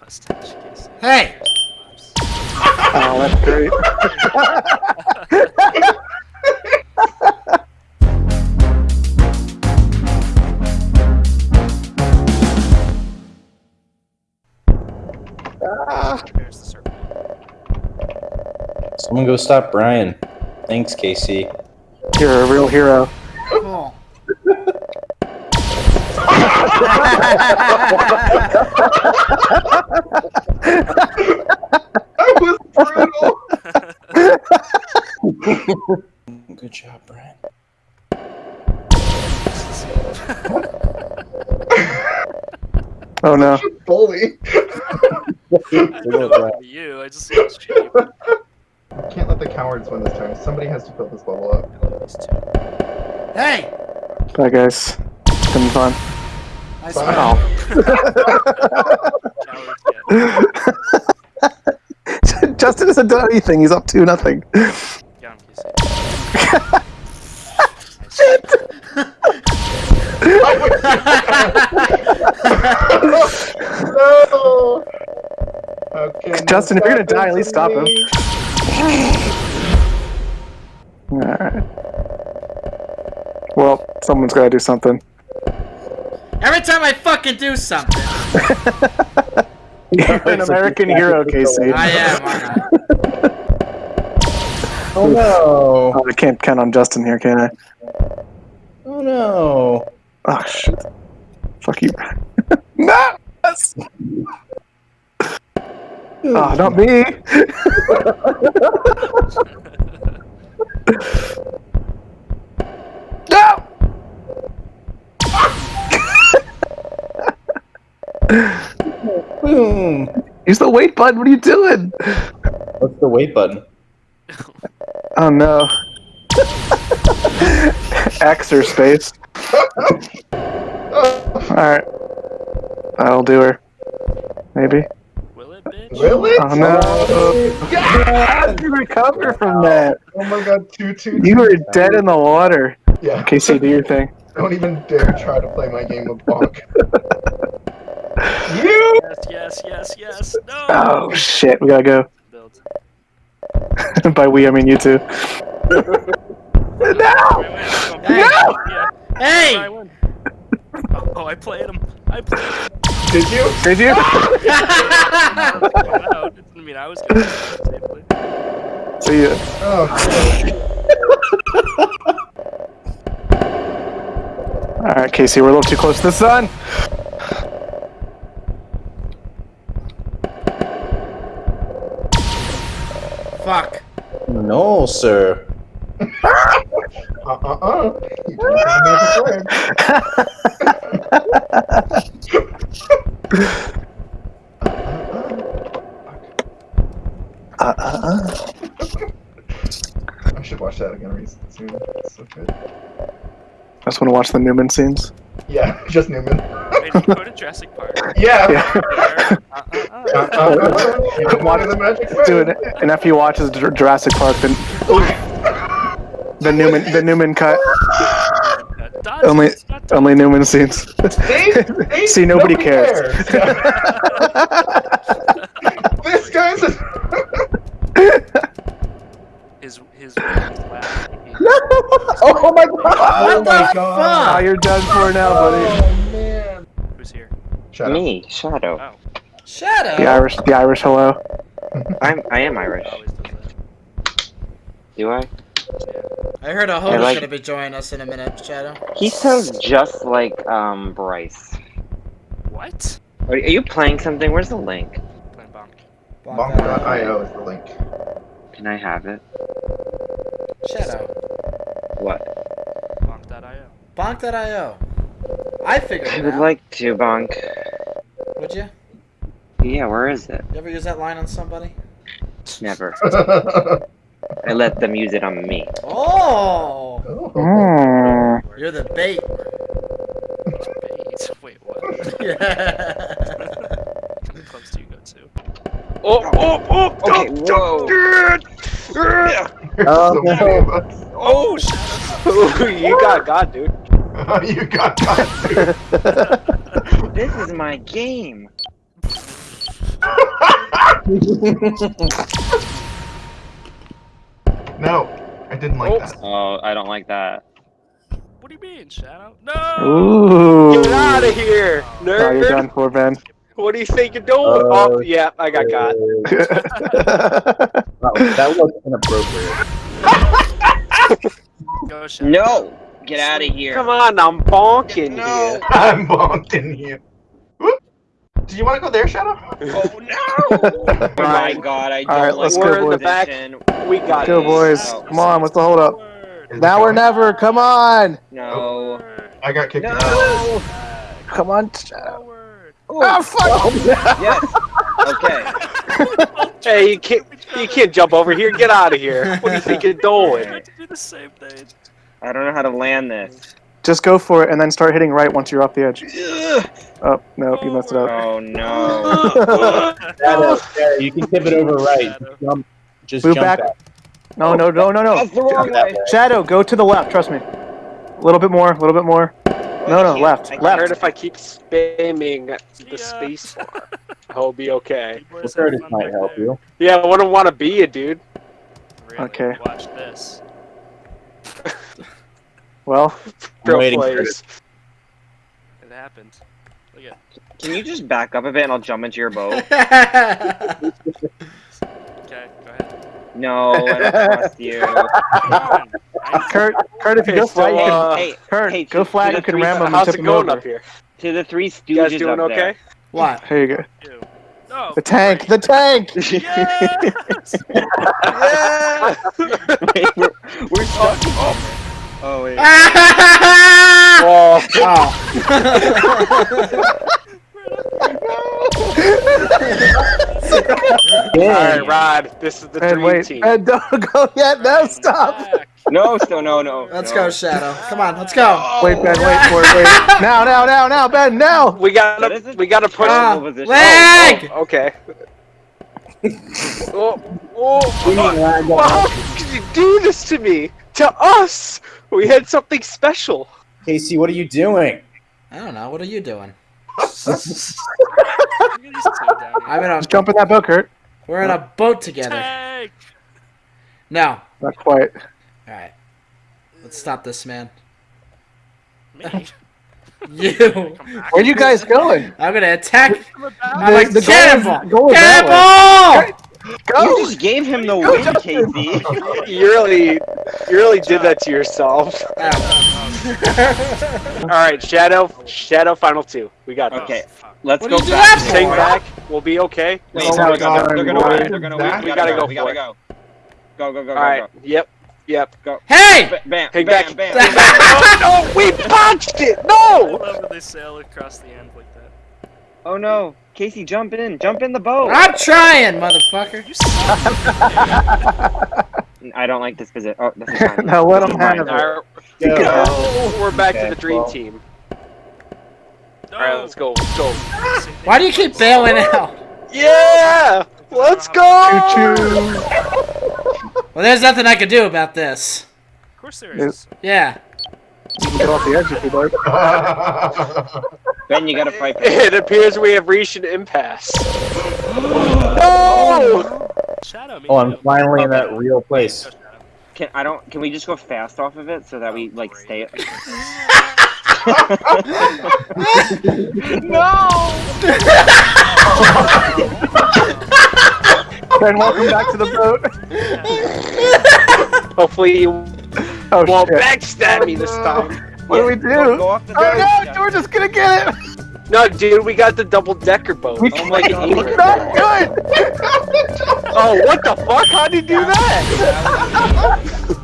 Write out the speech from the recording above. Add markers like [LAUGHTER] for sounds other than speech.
Nice mustache, Casey. Hey! Oh, that's great. There's. Someone go stop Brian. Thanks, Casey. You're a real hero. That was brutal. Good job, Brian. [LAUGHS] Oh no. Bully. I don't know about you, I just lost cheap. Can't let the cowards win this time. Somebody has to fill this bubble up. Hey! Bye, guys. It's been fun. Nice Wow. one. Cowards Justin hasn't done anything. He's up to nothing. down, Casey. no. How Justin, if you're gonna die, at least stop him. [LAUGHS] Alright. Well, someone's gotta do something. Every time I fucking do something, You're an American hero, Casey. I am. [LAUGHS] Oh no! Oh, I can't count on Justin here, can I? Oh no! Oh shit. Fuck you. [LAUGHS] no! Yes! Oh, not me! [LAUGHS] Use the wait button. What are you doing? What's the wait button? Oh no. X or space. Alright. That'll do her. Maybe. Will it, bitch? Will it? Oh no. Yes! How did you recover from oh that? Oh my god, two, two, You two. were dead in the water. Yeah. Okay, so do your thing. Don't even dare try to play my game of bonk. [LAUGHS] you! Yes, yes, yes, yes. No! Oh shit, we gotta go. Build. [LAUGHS] By we, I mean you two. Wait, [LAUGHS] no! wait, wait, Hey! Yeah. Hey! win. Oh, oh, I played him. I played him. Did you? Did you? I was going out. It didn't mean I was going to. See ya. Oh, [LAUGHS] Alright, Casey, we're a little too close to the sun. Fuck. No, sir. uh-uh-uh. You can't have. Uh, uh, uh. I should watch that again re- soon. It's so good. I just want to watch the Newman scenes. Yeah, [LAUGHS] just Newman. Wait, did you go to Jurassic Park? [LAUGHS] Yeah. Yeah. Where? Uh, uh, uh. The magic. Dude, and after you watch Jur- Jurassic Park, then the Newman, the Newman cut, Dodge, only, it's not dodge. only Newman scenes. See? [LAUGHS] See? See, nobody cares. [LAUGHS] this guy's a... His his laugh. Oh my god! What the Oh, fuck? you're done for now, buddy. Man. Who's here? Shut up. Me, Shadow. Oh, Shadow. The Irish, the Irish hello. [LAUGHS] I'm I am Irish. always does that. Do I? I heard a host like- gonna be joining us in a minute, Shadow. He sounds just like um Bryce. What? Are, are you playing something? Where's the link? Playing bonk. Bonk.io is the link. Can I have it? Shadow. What? Bonk.io. Bonk.io. I figured I would out. like to bonk. Would you? Yeah, where is it? You ever use that line on somebody? Never. [LAUGHS] I let them use it on me. Oh! Oh. You're the bait. Bait. Wait, what? Yeah. [LAUGHS] How many clubs do you go to? Oh, oh, oh! Okay, whoa. [LAUGHS] Oh, no. Oh, Shadow. you got God, dude. [LAUGHS] you got that, dude. [LAUGHS] This is my game. [LAUGHS] No, I didn't like Oops. that. Oh, I don't like that. What do you mean, Shadow? No! Ooh. Get out of here, Oh, you're done for, Ben. What do you think you're doing? Uh, oh, yeah, I got got. Wow, that was inappropriate. Go, No! Get out of here. Come on, I'm bonking No. here. [LAUGHS] I'm bonking you. Whoop. Do you want to go there, Shadow? Oh no! oh [LAUGHS] my god, I don't Alright, like let's We're go, in the boys. back. position. We got Go, boys. No. Come on, what's the hold up? Word. Is Now or never. Come on. No. Word. I got kicked out. No! Come on. Word. Oh. oh, fuck. Oh, yes! Okay. [LAUGHS] Hey, you can't, you can't jump over here. Get out of here. What do you think you're I doing? tried to do the same thing. I don't know how to land this. Just go for it and then start hitting right once you're off the edge. Oh, no, you messed it up. Oh no. [LAUGHS] Shadow, Shadow, you can tip it over right. Shadow. Just jump, just Move jump back. back. No, no, no, no, no. That's the wrong way. way. Shadow, go to the left. Trust me. A little bit more. A little bit more. No, no, I left, can't- I left. heard if I keep spamming the ya. space bar, [LAUGHS] I'll be okay. You Well, Curtis have fun might help you. Yeah, I wouldn't want to be you, dude. Really, Okay. Watch this. [LAUGHS] Well, Pro waiting for players. It happened. Look at. Can you just back up a bit and I'll jump into your boat? [LAUGHS] Okay, go ahead. No, I don't [LAUGHS] trust you. Come on. I- Kurt, Kurt, if you go Hey, so, flat, you can. uh, Hey, Kurt, hey, go to- flat. to You the can ram him and How's tip it him going over. up here? to the three You guys stooges doing up okay? What? Here you go. you. No. The tank. The tank. Yes! Yeah. Wait, we're, we're stuck. Oh wait. [LAUGHS] oh. All right, Rod. This is the Ben, dream wait. team. Ben, don't go yet. No, stop. Back. No, still no, no. Let's no. go, Shadow. Come on, let's go. Wait, Ben, wait for it. Wait. [LAUGHS] Now, now, now, now, Ben, now. We gotta, we gotta push. Ah, terrible position. leg! Oh, okay. oh, oh, well, how could you do this to me? To us? We had something special. Casey, what are you doing? I don't know. What are you doing? Look at these two down here. I'm in a. Just jump in that boat, Kurt. We're in a boat together. Tank! No. Not quite. All right. Let's stop this, man. Me? [LAUGHS] You. Where are you guys going? I'm gonna attack. I'm like The- the goal is- cannonball. goal is that Cannonball! Go. You just gave him the win, Casey. [LAUGHS] You really, you really did that to yourself. [LAUGHS] All right, Shadow, Shadow, final two. We got this. Okay, let's What go do back. that for? back, we'll be okay. Wait, Oh they're my gonna, God, they're gonna boy. win. They're gonna win. We We gotta gotta go go. We gotta for go. Go, go, go, All go, right. Yep. Yep. Hey! go. Bam, Hey, bam, back. bam. oh, [LAUGHS] no, we punched it. I No. love when they sail across the end like that. Oh no, Casey, jump in, jump in the boat. I'm trying, motherfucker. [LAUGHS] I don't like this position. Oh, this is [LAUGHS] fine. Now let This him have it. right, Go. oh, we're back Okay, to the dream well. team. No. All right, let's go. Let's go. Same. Why do you keep bailing out? Yeah. Let's go. Choo-choo. Well, there's nothing I can do about this. Of course there is. Yeah. You can get off the edge if you'd like. [LAUGHS] Ben, you gotta [LAUGHS] fight. for It appears we have reached an impasse. no. Shadow me Oh, I'm too. finally in that real place. Can I don't? Can we just go fast off of it so that we like stay? No! ben, welcome back to the boat. Hopefully you Oh won't shit. backstab me this time. What do we do? Go, go off the Oh no, George is gonna get it. No, dude, we got the double decker boat. We Oh my can't. God. It's not good. [LAUGHS] [LAUGHS] Oh, what the fuck? How'd you do that? [LAUGHS]